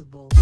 possible.